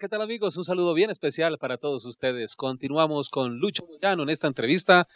¿qué tal amigos? Un saludo bien especial para todos ustedes. Continuamos con Lucho Moyano en esta entrevista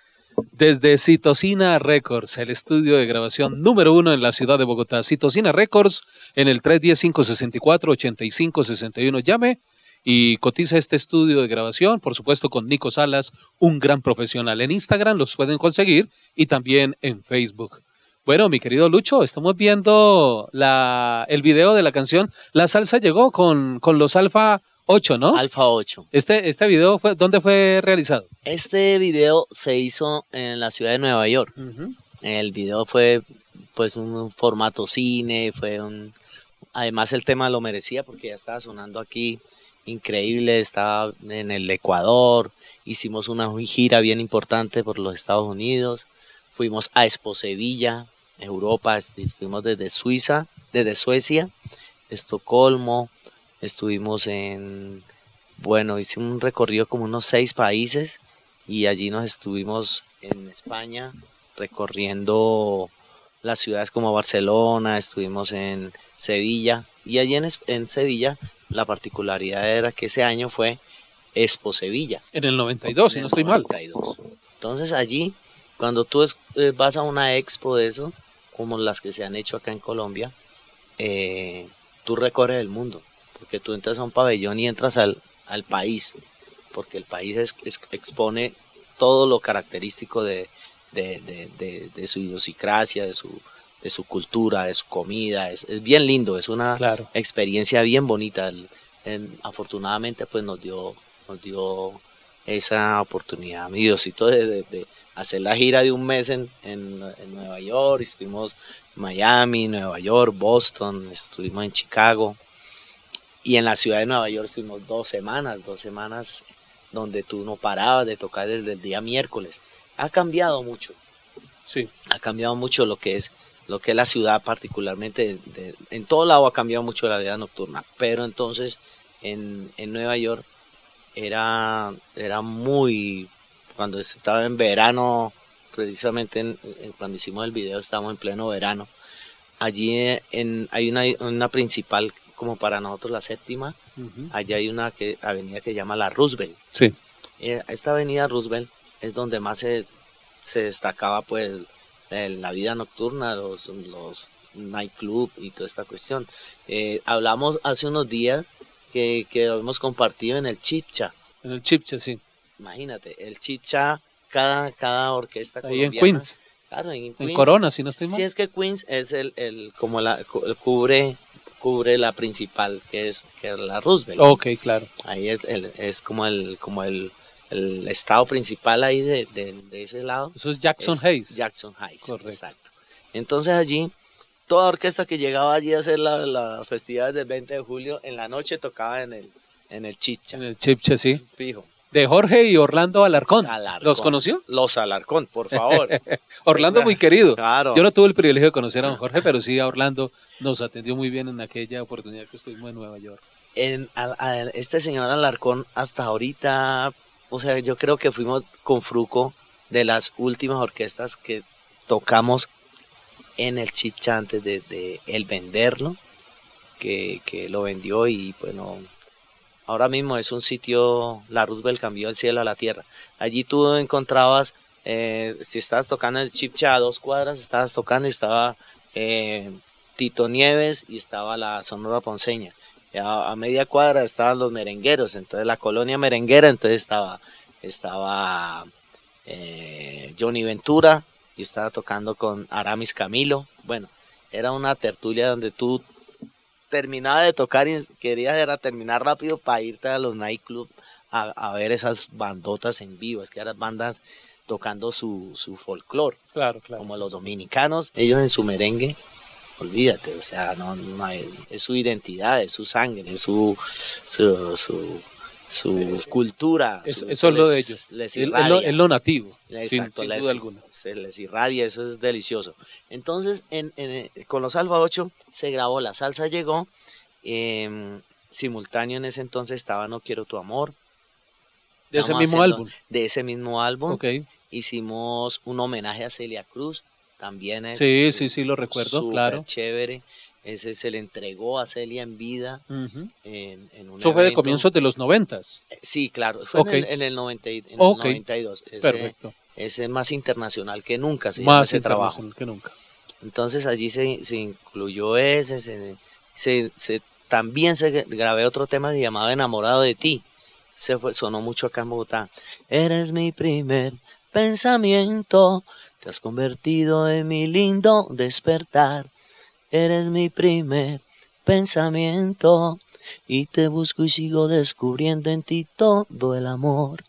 desde Citocina Records, el estudio de grabación número uno en la ciudad de Bogotá. Citocina Records en el 310-564-8561. Llame y cotiza este estudio de grabación, por supuesto con Nico Salas, un gran profesional. En Instagram los pueden conseguir y también en Facebook. Bueno, mi querido Lucho, estamos viendo la, el video de la canción La Salsa Llegó con, con los Alfa 8, ¿no? Alfa 8. Este, este video, fue, ¿dónde fue realizado? Este video se hizo en la ciudad de Nueva York. El video fue pues un formato cine, fue un... Además el tema lo merecía porque ya estaba sonando aquí increíble, estaba en el Ecuador, hicimos una gira bien importante por los Estados Unidos, fuimos a Expo Sevilla, Europa, estuvimos desde Suiza, desde Suecia, Estocolmo, estuvimos en, bueno, hicimos un recorrido como unos seis países y allí nos estuvimos en España recorriendo las ciudades como Barcelona, estuvimos en Sevilla y allí en, en Sevilla la particularidad era que ese año fue Expo Sevilla. En el 92, si no estoy 92. mal. Entonces allí, cuando tú eh, vas a una expo de esos, como las que se han hecho acá en Colombia, eh, tú recorres el mundo, porque tú entras a un pabellón y entras al, al país, porque el país expone todo lo característico de, de, su idiosincrasia, de su, de su cultura, de su comida, es, bien lindo, es una experiencia bien bonita. afortunadamente pues nos dio, nos dio esa oportunidad, mi Diosito, de, hacer la gira de un mes en, en, Nueva York, estuvimos en Miami, Nueva York, Boston, estuvimos en Chicago y en la ciudad de Nueva York estuvimos dos semanas, dos semanas donde tú no parabas de tocar desde el día miércoles. Ha cambiado mucho. Sí. Ha cambiado mucho lo que es lo que es la ciudad particularmente, en todo lado ha cambiado mucho la vida nocturna, pero entonces en, en Nueva York era, era muy cuando estaba en verano, precisamente cuando hicimos el video estábamos en pleno verano. Allí en, hay una, una principal como para nosotros la séptima, allá hay una que, avenida que se llama la Roosevelt. Sí. Eh, esta avenida Roosevelt es donde más se, se destacaba pues la vida nocturna, los, los nightclub y toda esta cuestión. Eh, hablamos hace unos días que, que hemos compartido en el Chipcha. En el Chipcha, sí. Imagínate, el chicha, cada, cada orquesta Ahí en Queens. Claro, en, Queens. en Corona, si no estoy mal. Si es que Queens es el, el como la cubre cubre la principal que es que es la Roosevelt. Ok, claro. Ahí es, el, es como el como el, el estado principal ahí de, de, ese lado. Eso es Jackson Heights. Jackson Heights, Correcto. exacto. Entonces allí toda orquesta que llegaba allí a hacer las la festividades del 20 de julio en la noche tocaba en el en el chicha. En el chicha, sí. Fijo de Jorge y Orlando Alarcón. ¿Los conoció? Los Alarcón, por favor. Orlando muy querido. Claro. Yo no tuve el privilegio de conocer a don Jorge, pero sí a Orlando nos atendió muy bien en aquella oportunidad que estuvimos en Nueva York. En, este señor Alarcón hasta ahorita, o sea, yo creo que fuimos con Fruco de las últimas orquestas que tocamos en el chicha antes de, de él venderlo, que, que lo vendió y bueno, Ahora mismo es un sitio, la Roosevelt cambió el cielo a la tierra. Allí tú encontrabas, eh, si estabas tocando el Chipcha a dos cuadras, estabas tocando y estaba eh, Tito Nieves y estaba la Sonora Ponceña. A, media cuadra estaban los merengueros, entonces la colonia merenguera, entonces estaba, estaba eh, Johnny Ventura y estaba tocando con Aramis Camilo. Bueno, era una tertulia donde tú terminaba de tocar y quería era terminar rápido para irte a los nightclubs a, a ver esas bandotas en vivo, es que eran bandas tocando su, su folclore. Claro, claro. Como los dominicanos, ellos en su merengue, olvídate, o sea, no, es su identidad, es su sangre, es su, su, su su cultura. eso es lo de ellos. es, lo, nativo, sin, duda alguna. Se les irradia, eso es delicioso. Entonces, en, con los Alfa 8 se grabó La Salsa Llegó. Em, simultáneo en ese entonces estaba No Quiero Tu Amor. De ese mismo álbum. De ese mismo álbum. Okay. Hicimos un homenaje a Celia Cruz. También es sí, sí, sí, lo recuerdo, claro. chévere. Ese se le entregó a Celia en vida en, en un Eso fue de comienzos de los noventas. Sí, claro, fue en, el, en el 90 y- en el Ok. 92. Ese, Perfecto. ese es más internacional que nunca, se Más ese trabajo. que nunca. Entonces allí se, se incluyó ese, se, se- se- también se grabé otro tema que llamaba Enamorado de ti. Se fue, sonó mucho acá en Bogotá. Eres mi primer pensamiento, te has convertido en mi lindo despertar. Eres mi primer pensamiento y te busco y sigo descubriendo en ti todo el amor.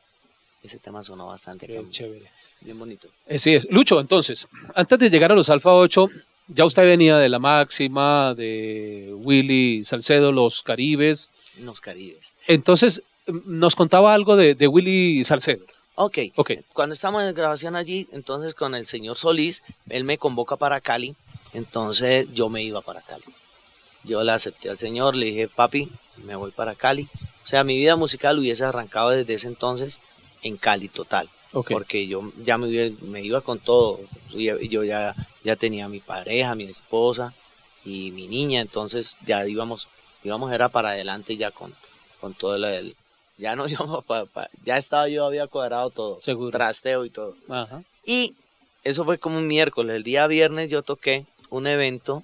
Ese tema sonó bastante acá, chévere. bien bonito. Así es. Lucho, entonces, antes de llegar a los Alfa 8, ya usted venía de la máxima, de Willy Salcedo, los Caribes. Los Caribes. Entonces, nos contaba algo de, de Willy Salcedo. Ok, Ok. cuando estamos en grabación allí, entonces con el señor Solís, él me convoca para Cali, entonces yo me iba para Cali. Yo le acepté al señor, le dije, papi, me voy para Cali. O sea, mi vida musical hubiese arrancado desde ese entonces en Cali total, Ok. porque yo ya me, me iba con todo. Yo ya, ya tenía mi pareja, mi esposa y mi niña, entonces ya íbamos, íbamos era para adelante ya con, con todo el- el... Ya no íbamos para... ya estaba yo, había cuadrado todo Seguro. trasteo y todo. Ajá. Y eso fue como un miércoles. El día viernes yo toqué un evento.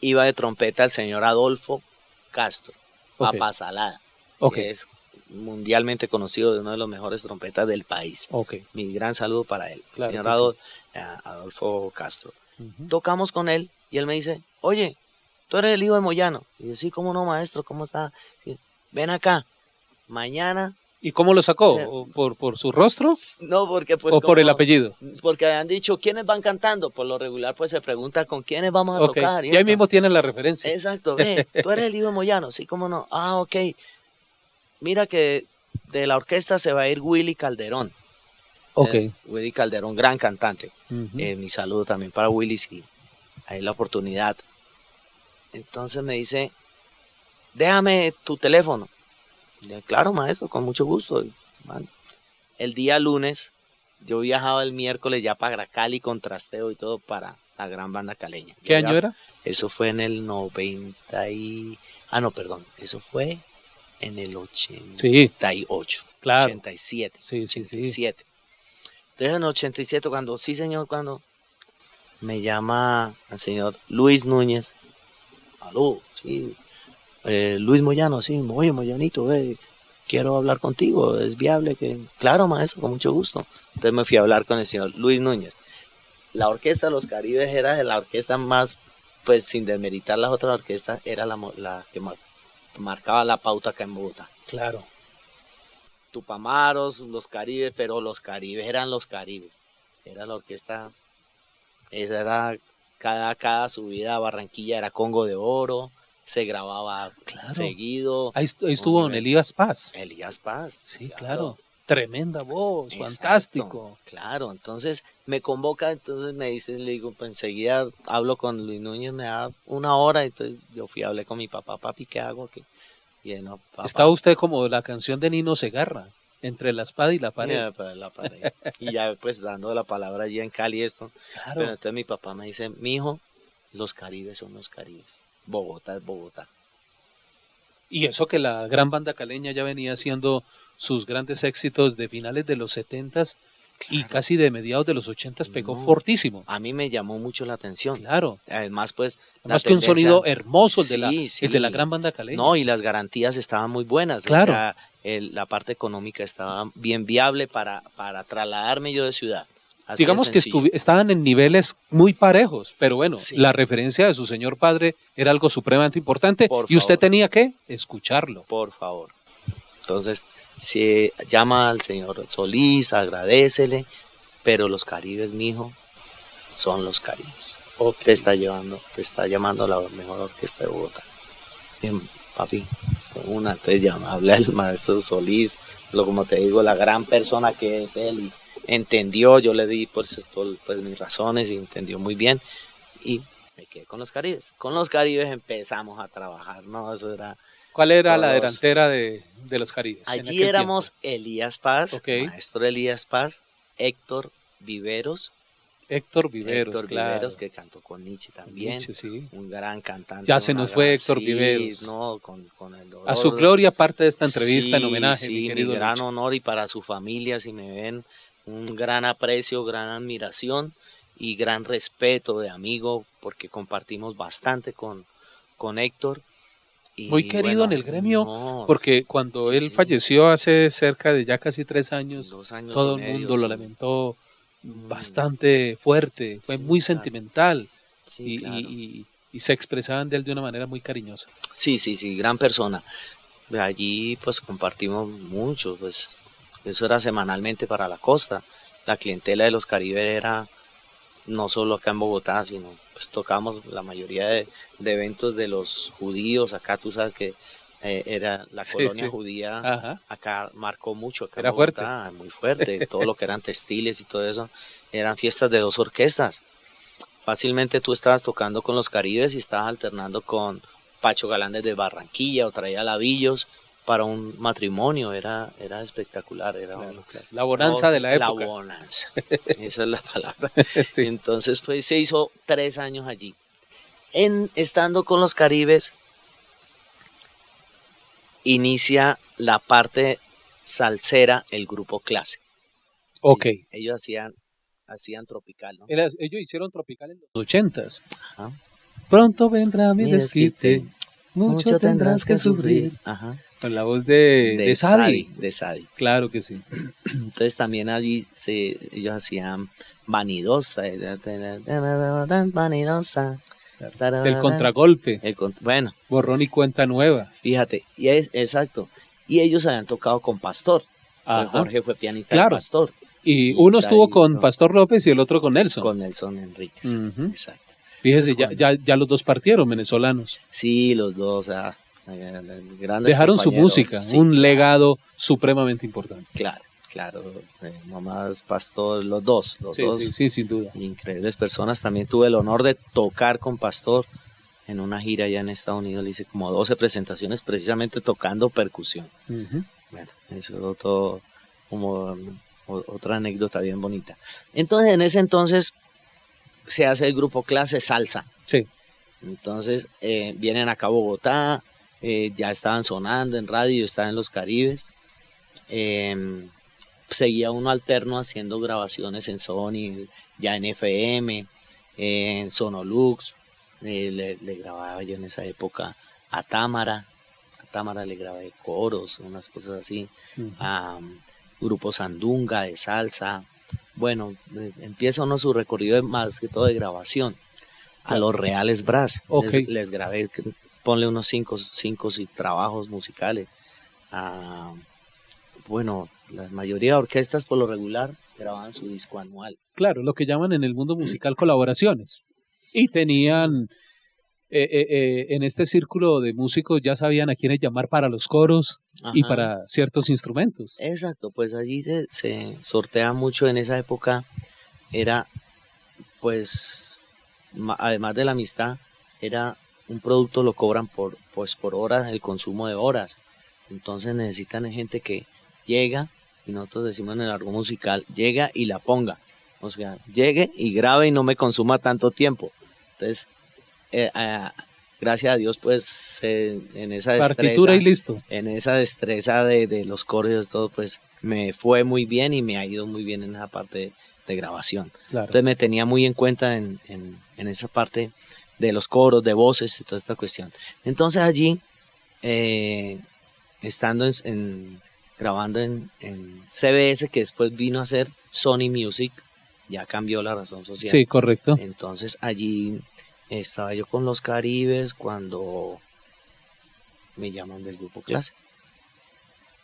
Iba de trompeta el señor Adolfo Castro, Ok. Papa Salada, Ok. que es mundialmente conocido de uno de los mejores trompetas del país. Mi gran saludo para él, Claro el señor sí. Eh, Adolfo Castro. Tocamos con él y él me dice, oye, tú eres el hijo de Moyano. Y yo, sí, ¿cómo no, maestro? ¿Cómo está? Sí, Ven acá. Mañana, ¿Y cómo lo sacó? Sí. ¿O ¿Por, por su rostro no, porque pues... o por el apellido? Porque han dicho quiénes van cantando. Por lo regular, pues se pregunta con quiénes vamos a tocar. Y ahí esto. mismo tienen la referencia. Exacto, ve, tú eres el hijo de Moyano, sí, cómo no. Ah, ok. Mira que de la orquesta se va a ir Willy Calderón. Ok. Eh, Willy Calderón, gran cantante. Eh, mi saludo también para Willy, si hay la oportunidad. Entonces me dice, déjame tu teléfono. Claro, maestro, con mucho gusto. Man, El día lunes, yo viajaba el miércoles ya para Cali con trasteo y todo para la gran banda caleña. ¿Qué Yo año ya- era? Eso fue en el 90 y... Ah, no, perdón. Eso fue en el 88. Sí, claro. 87. Sí, sí, sí. 87. Entonces en el 87, cuando, sí señor, cuando me llama el señor Luis Núñez. Aló, sí. Eh, Luis Moyano, sí. Oye, Moyanito, eh, quiero hablar contigo. ¿Es viable que...? Claro, maestro, con mucho gusto. Entonces me fui a hablar con el señor Luis Núñez. La orquesta de Los Caribes era la orquesta más, pues sin desmeritar las otras orquestas, era la, que mar- marcaba la pauta acá en Bogotá. Claro. Tupamaros, los Caribes, pero los Caribes eran los Caribes. Era la orquesta, esa era cada, cada subida a Barranquilla era Congo de Oro, se grababa Claro. seguido. Ahí, est- ahí estuvo don. Elías Paz. Elías Paz. Sí, claro. Tremenda voz, Exacto, fantástico. Claro, entonces me convoca, entonces me dice, le digo, pues enseguida hablo con Luis Núñez, me da una hora, entonces yo fui a hablar con mi papá, papi, ¿qué hago aquí? Y él, no, papá, Está usted como la canción de Nino Segarra, entre la espada y la pared. Para la pared. y ya pues dando la palabra allí en Cali esto. Claro. Pero entonces mi papá me dice, mi hijo, los caribes son los caribes. Bogotá es Bogotá. Y eso que la gran banda caleña ya venía haciendo sus grandes éxitos de finales de los 70s y casi de mediados de los 80s pegó No. fortísimo. A mí me llamó mucho la atención. Claro. Además pues... Además que un sonido hermoso el de, la, sí. el de la gran banda caleña. No, y las garantías estaban muy buenas. Claro. O sea, el- la parte económica estaba bien viable para, para trasladarme yo de ciudad. Así Digamos que estaban en niveles muy parejos, pero bueno, Sí. la referencia de su señor padre era algo supremamente importante Por y usted tenía que escucharlo. Por favor. Entonces, si llama al señor Solís, agradecele, pero los caribes, mijo, son los caribes. Te está llevando, te está llamando la mejor orquesta de Bogotá. Bien, papi, una, entonces llama, habla el maestro Solís, lo como te digo, la gran persona que es él, entendió, yo le di pues, por, pues, mis razones y entendió muy bien, y me quedé con los caribes. Con los caribes empezamos a trabajar, ¿no? Eso era ¿Cuál era la delantera de, de los Caribes? en Allí éramos Elías Paz, Ok. maestro Elías Paz, Héctor Viveros Héctor Viveros, Héctor claro. Viveros, que cantó con Nietzsche también. Nietzsche, sí. Un gran cantante. Ya se nos fue Héctor sí, Viveros. No, con, con el dolor. A su gloria parte de esta entrevista en Sí, homenaje, sí, mi querido gran Lucho. honor y para su familia, si me ven, un gran aprecio, gran admiración y gran respeto de amigo, porque compartimos bastante con, con Héctor. Y, Muy querido en el gremio, no, Porque cuando Sí, él falleció hace cerca de ya casi tres años, todo el medio, mundo lo lamentó Mm, bastante fuerte, fue Sí, muy claro. sentimental sí, y, claro. y- se expresaban de él de una manera muy cariñosa. Sí, sí, sí, gran persona. Allí pues compartimos mucho, pues eso era semanalmente para la costa. La clientela de los Caribe era no solo acá en Bogotá, sino pues tocamos la mayoría de, de eventos de los judíos. Acá tú sabes que eh, era la Sí, colonia sí. judía, Ajá. acá marcó mucho. Acá en Era fuerte. Bogotá, Muy fuerte, todo lo que eran textiles y todo eso. Eran fiestas de dos orquestas. Fácilmente tú estabas tocando con los Caribes y estabas alternando con Pacho Galán desde Barranquilla o traía labillos para un matrimonio. Era, era espectacular. Era un- Claro, claro. La bonanza de la época. La bonanza. Esa es la palabra. Sí. Entonces pues, se hizo tres años allí. En, estando con los Caribes, inicia la parte salsera, el grupo clase. Ok. Ellos hacían, hacían tropical, ¿no? Era- ellos hicieron Tropical en los ochentas. Ajá. Pronto vendrá mi Mi desquite, desquite, mucho tendrás que sufrir. Ajá. Con la voz de, de, Sadi. De Sadi. Claro que sí. Entonces también allí se, ellos hacían vanidosa. Vanidosa. El contragolpe, El bueno, borrón y cuenta nueva. fíjate, y es, exacto. Y ellos habían tocado con Pastor. Jorge fue pianista Claro. de Pastor. Y y uno estuvo con no. Pastor López y el otro con Nelson. Con Nelson Enríquez. Exacto. Fíjese, ya, ya, ya los dos partieron venezolanos. Sí, los dos, o sea, eh, Dejaron su música, Sí, un claro. legado supremamente importante. Claro, claro. eh, mamás Pastor, los dos, los Sí, dos. sí, sí, sin duda. Increíbles personas. También tuve el honor de tocar con Pastor en una gira allá en Estados Unidos. Le hice como 12 presentaciones precisamente tocando percusión. Bueno, eso es otro, como o- otra anécdota bien bonita. Entonces, en ese entonces se hace el grupo clase salsa. Sí. Entonces eh, vienen acá a Bogotá, eh, ya estaban sonando en radio, estaban en los Caribes. Eh, seguía uno alterno haciendo grabaciones en Sony, ya en FM, eh, en Sonolux. eh, le, le grababa yo en esa época a Támara. A Támara le grabé coros, unas cosas así. A um, grupos Sandunga de salsa. Bueno, eh, empieza uno su recorrido más que todo de grabación a los Reales Brass. Les grabé, ponle unos cinco, cinco sí, trabajos musicales. Ah, bueno, la mayoría de orquestas por lo regular grababan su disco anual. Claro, lo que llaman en el mundo musical colaboraciones. Y tenían, eh, eh, eh, en este círculo de músicos ya sabían a quiénes llamar para los coros y para ciertos instrumentos. Exacto, pues allí se, se sortea mucho en esa época. Era, pues, además de la amistad, era un producto lo cobran por, pues, por horas, el consumo de horas. Entonces necesitan gente que llega, y nosotros decimos en el argot musical, llega y la ponga. O sea, llegue y grabe y no me consuma tanto tiempo. Entonces, eh, gracias a Dios, pues, eh, en esa Partitura destreza- y listo. en esa destreza de, de los coros y todo, pues me fue muy bien y me ha ido muy bien en esa parte de, de grabación. Claro. Entonces me tenía muy en cuenta en, en- en esa parte de los coros, de voces y toda esta cuestión. Entonces allí, eh, estando en, en- grabando en, en CBS, que después vino a ser Sony Music, ya cambió la razón social. Sí, correcto. Entonces allí estaba yo con los Caribes cuando me llaman del grupo clase.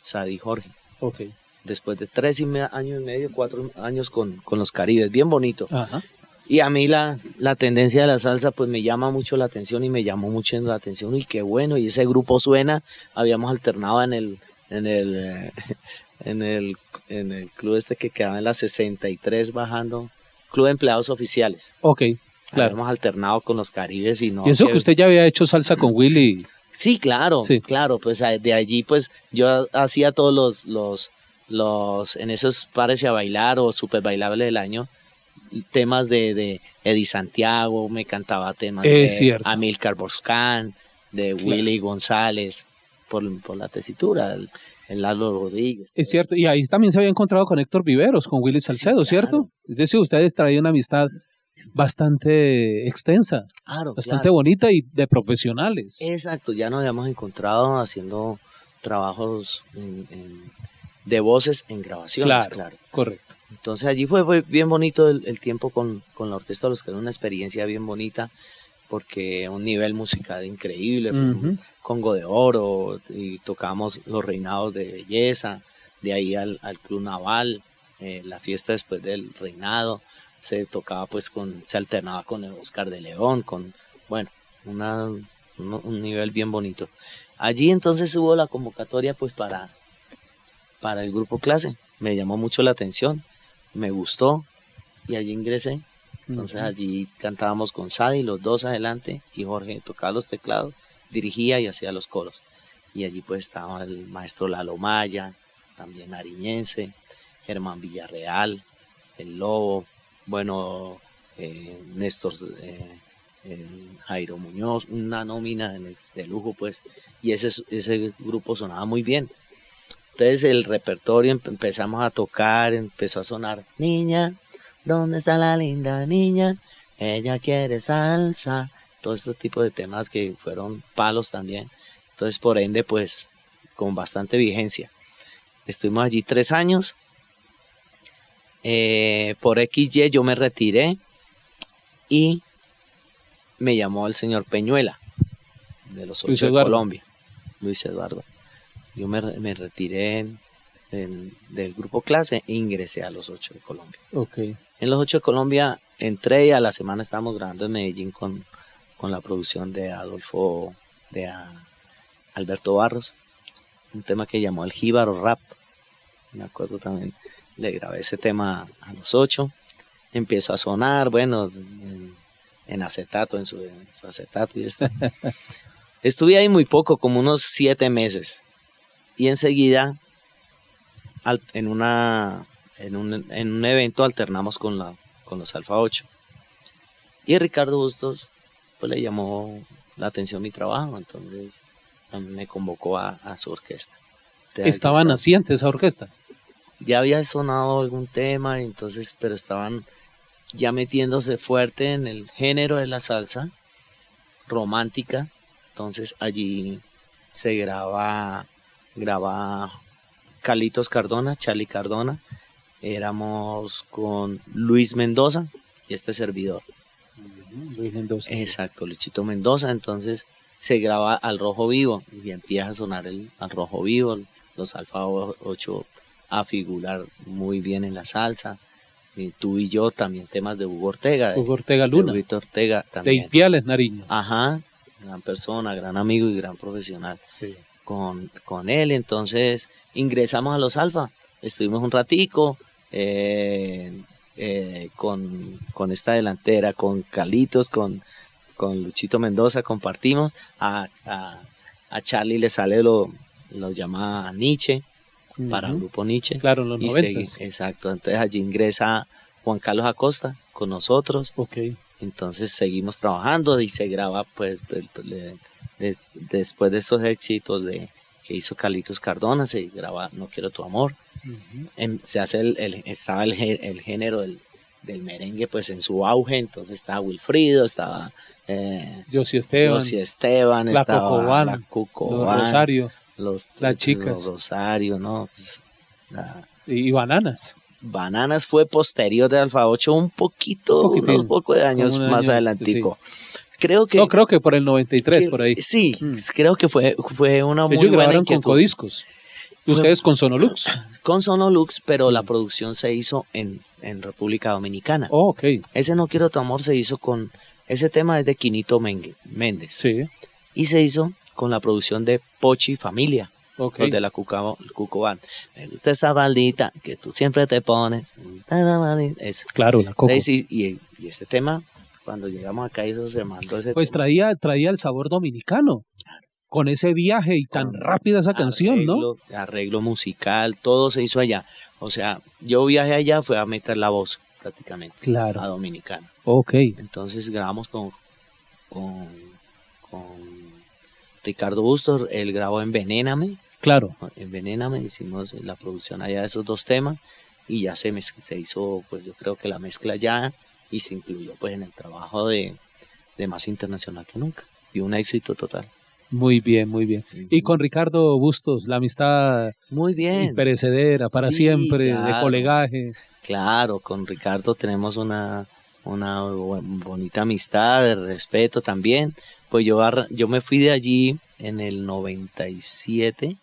Sadi Jorge. Ok. Después de tres y me- años y medio, cuatro años con, con los Caribes, bien bonito. Ajá. Y a mí la, la tendencia de la salsa pues me llama mucho la atención y me llamó mucho la atención y qué bueno, y ese grupo suena, habíamos alternado en el, en el, en el, en el club este que quedaba en la 63 bajando, Club de Empleados Oficiales. Ok, claro. Habíamos alternado con los Caribes y no. y eso que- que usted ya había hecho salsa con Willy. Sí, claro, Sí. claro, pues de allí pues yo hacía todos los, los, los, en esos pares a bailar o super bailable del año, temas de, de Eddie Santiago, me cantaba temas Es de cierto. Amilcar Boscán, de Willy González, por, por la tesitura, el, el Lalo Rodríguez. Es cierto, y ahí también se había encontrado con Héctor Viveros, con Willy Salcedo, claro. ¿cierto? Es decir, ustedes traían una amistad bastante extensa, Claro, bastante claro. bonita y de profesionales. Exacto, ya nos habíamos encontrado haciendo trabajos en- en- de voces en grabaciones, Claro. claro. Correcto. Entonces allí fue, fue bien bonito el, el tiempo con, con la Orquesta Los que era una experiencia bien bonita porque un nivel musical increíble. Congo de Oro y tocamos los reinados de belleza, de ahí al, al Club Naval, eh, la fiesta después del reinado, se tocaba pues con, se alternaba con el Oscar de León, con, bueno, una, un, un nivel bien bonito. Allí entonces hubo la convocatoria pues para, para el grupo clase, me llamó mucho la atención, me gustó y allí ingresé. Entonces allí cantábamos con Sadi, los dos adelante, y Jorge tocaba los teclados, dirigía y hacía los coros. Y allí pues estaba el maestro Lalo Maya, también ariñense, Germán Villarreal, el Lobo, bueno, eh, Néstor eh, eh, Jairo Muñoz, una nómina de, de lujo pues, y ese, ese grupo sonaba muy bien. Entonces el repertorio empe- empezamos a tocar, empezó a sonar, niña, ¿dónde está la linda niña? Ella quiere salsa, todo este tipo de temas que fueron palos también. Entonces por ende pues con bastante vigencia. Estuvimos allí tres años. Eh, por XY yo me retiré y me llamó el señor Peñuela de los ocho de. Colombia, Luis Eduardo. Yo me, me retiré en- en- del grupo clase e ingresé a los ocho de Colombia. Ok. En los ocho de Colombia entré y a la semana estábamos grabando en Medellín con, con la producción de Adolfo, de a- Alberto Barros, un tema que llamó el Jíbaro Rap. Me acuerdo también, le grabé ese tema a los ocho. Empezó a sonar, bueno, en, en acetato, en su, en su acetato y esto. Estuve ahí muy poco, como unos siete meses. Y enseguida, en, una, en, un, en un evento, alternamos con, la, con los Alfa 8. Y Ricardo Bustos pues, le llamó la atención mi trabajo, entonces me convocó a, a su orquesta. Estaba- naciente esa orquesta. ya había sonado algún tema, entonces, pero estaban ya metiéndose fuerte en el género de la salsa romántica. Entonces allí se graba, graba Calitos Cardona, Charlie Cardona. Éramos con Luis Mendoza y este servidor. Luis Mendoza. Exacto, Luchito Mendoza. Entonces se graba al rojo vivo y empieza a sonar el al rojo vivo, los Alfa 8 a figurar muy bien en la salsa. Y tú y yo también temas de Hugo Ortega, de, Hugo Ortega de Luna. Huguito Ortega De también. Ipiales, Nariño. Ajá, gran persona, gran amigo y gran profesional Sí. Con, con él. Entonces ingresamos a los Alfa, estuvimos un ratico eh, eh, con, con esta delantera, con Calitos, con, con Luchito Mendoza, compartimos. A, a, a Charlie le sale lo, lo llama Nietzsche, para el grupo Nietzsche. Claro, en los Y exacto, entonces allí ingresa Juan Carlos Acosta con nosotros. Ok. Entonces seguimos trabajando y se graba pues el- el- de- después de estos éxitos de que hizo Carlitos Cardona, se graba No quiero tu amor. En- se hace el, el- estaba el, el género del, del merengue pues en su auge, entonces estaba Wilfrido, estaba eh, Esteban, La estaba Cocobán, la los Rosario los, las chicas. los Rosario, ¿no? Pues, la- y, y Bananas. Bananas fue posterior de Alfa 8, un poquito, Un poco de años más año, adelantico. Creo que... No, creo que por el 93, que- por ahí. Sí, Mm. creo que fue, fue una muy Ellos buena grabaron con. Codiscos. Ustedes con Sonolux. Con Sonolux, pero la producción se hizo en, en República Dominicana. Oh, ok. Ese No Quiero Tu Amor se hizo con... Ese tema es de Quinito Mengue- Méndez. Sí. Y se hizo con la producción de Pochi Familia, Ok. los de la Cucabo- Cuco Band. Me gusta esa baldita que tú siempre te pones. Eso. Claro, la Coco. Y, y este tema, cuando llegamos acá, eso se mandó ese Pues traía, traía el sabor dominicano. Con ese viaje y tan rápida esa canción, ¿no? arreglo, musical, todo se hizo allá. O sea, yo viajé allá, fue a meter la voz, prácticamente Claro. a Dominicana. Ok. Entonces grabamos con, con, con Ricardo Bustos, él grabó Envenéname, Claro. Envenéname, hicimos la producción allá de esos dos temas y ya se, se hizo, pues yo creo que la mezcla ya y se incluyó pues en el trabajo de, de Más Internacional que Nunca. Y un éxito total. Muy bien, muy bien. Y con Ricardo Bustos, la amistad Muy bien. imperecedera para Sí, siempre, de colegaje. Claro, con Ricardo tenemos una, una bonita amistad, de respeto también. Pues yo, yo me fui de allí en el 97